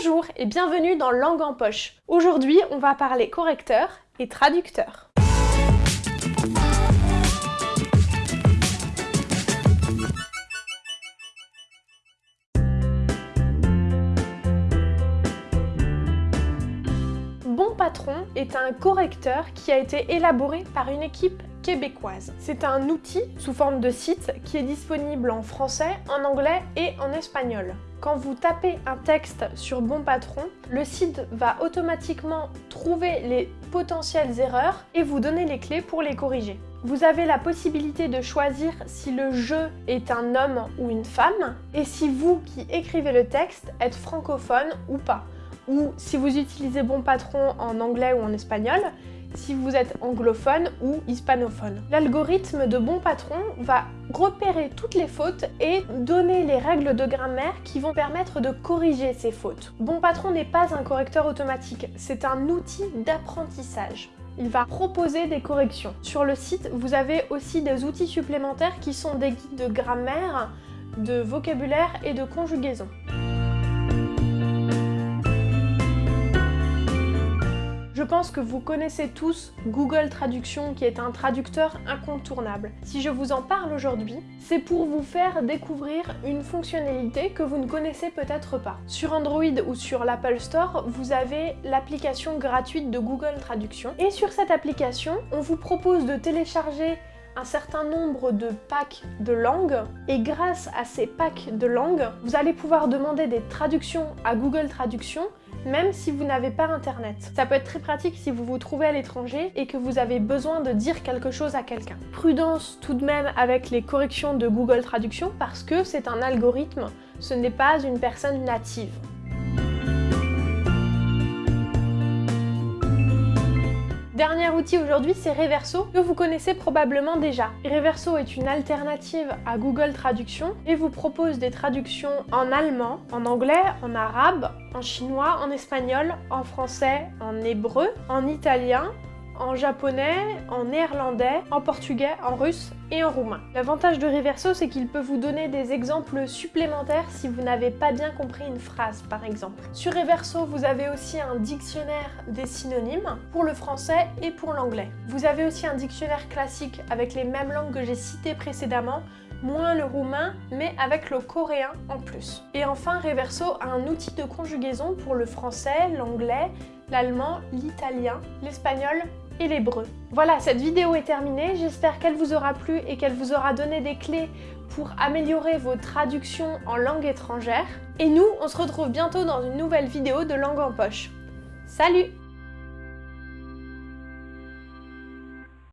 Bonjour et bienvenue dans Langue en poche. Aujourd'hui, on va parler correcteur et traducteur. Bon Patron est un correcteur qui a été élaboré par une équipe C'est un outil sous forme de site qui est disponible en français, en anglais et en espagnol. Quand vous tapez un texte sur Bon Patron, le site va automatiquement trouver les potentielles erreurs et vous donner les clés pour les corriger. Vous avez la possibilité de choisir si le jeu est un homme ou une femme et si vous qui écrivez le texte êtes francophone ou pas ou si vous utilisez Bon Patron en anglais ou en espagnol, si vous êtes anglophone ou hispanophone. L'algorithme de Bon Patron va repérer toutes les fautes et donner les règles de grammaire qui vont permettre de corriger ces fautes. Bon Patron n'est pas un correcteur automatique, c'est un outil d'apprentissage il va proposer des corrections. Sur le site, vous avez aussi des outils supplémentaires qui sont des guides de grammaire, de vocabulaire et de conjugaison. Pense que vous connaissez tous Google Traduction qui est un traducteur incontournable. Si je vous en parle aujourd'hui, c'est pour vous faire découvrir une fonctionnalité que vous ne connaissez peut-être pas. Sur Android ou sur l'Apple Store, vous avez l'application gratuite de Google Traduction. Et sur cette application, on vous propose de télécharger certain nombre de packs de langues et grâce à ces packs de langues, vous allez pouvoir demander des traductions à Google Traduction même si vous n'avez pas internet. Ça peut être très pratique si vous vous trouvez à l'étranger et que vous avez besoin de dire quelque chose à quelqu'un. Prudence tout de même avec les corrections de Google Traduction parce que c'est un algorithme, ce n'est pas une personne native. Dernier outil aujourd'hui, c'est Reverso, que vous connaissez probablement déjà. Reverso est une alternative à Google Traduction et vous propose des traductions en allemand, en anglais, en arabe, en chinois, en espagnol, en français, en hébreu, en italien, en japonais, en néerlandais, en portugais, en russe et en roumain. L'avantage de Reverso, c'est qu'il peut vous donner des exemples supplémentaires si vous n'avez pas bien compris une phrase, par exemple. Sur Reverso, vous avez aussi un dictionnaire des synonymes pour le français et pour l'anglais. Vous avez aussi un dictionnaire classique avec les mêmes langues que j'ai citées précédemment, moins le roumain, mais avec le coréen en plus. Et enfin, Reverso a un outil de conjugaison pour le français, l'anglais, l'allemand, l'italien, l'espagnol et l'hébreu. Voilà, cette vidéo est terminée, j'espère qu'elle vous aura plu et qu'elle vous aura donné des clés pour améliorer vos traductions en langue étrangère. Et nous, on se retrouve bientôt dans une nouvelle vidéo de Langue en Poche. Salut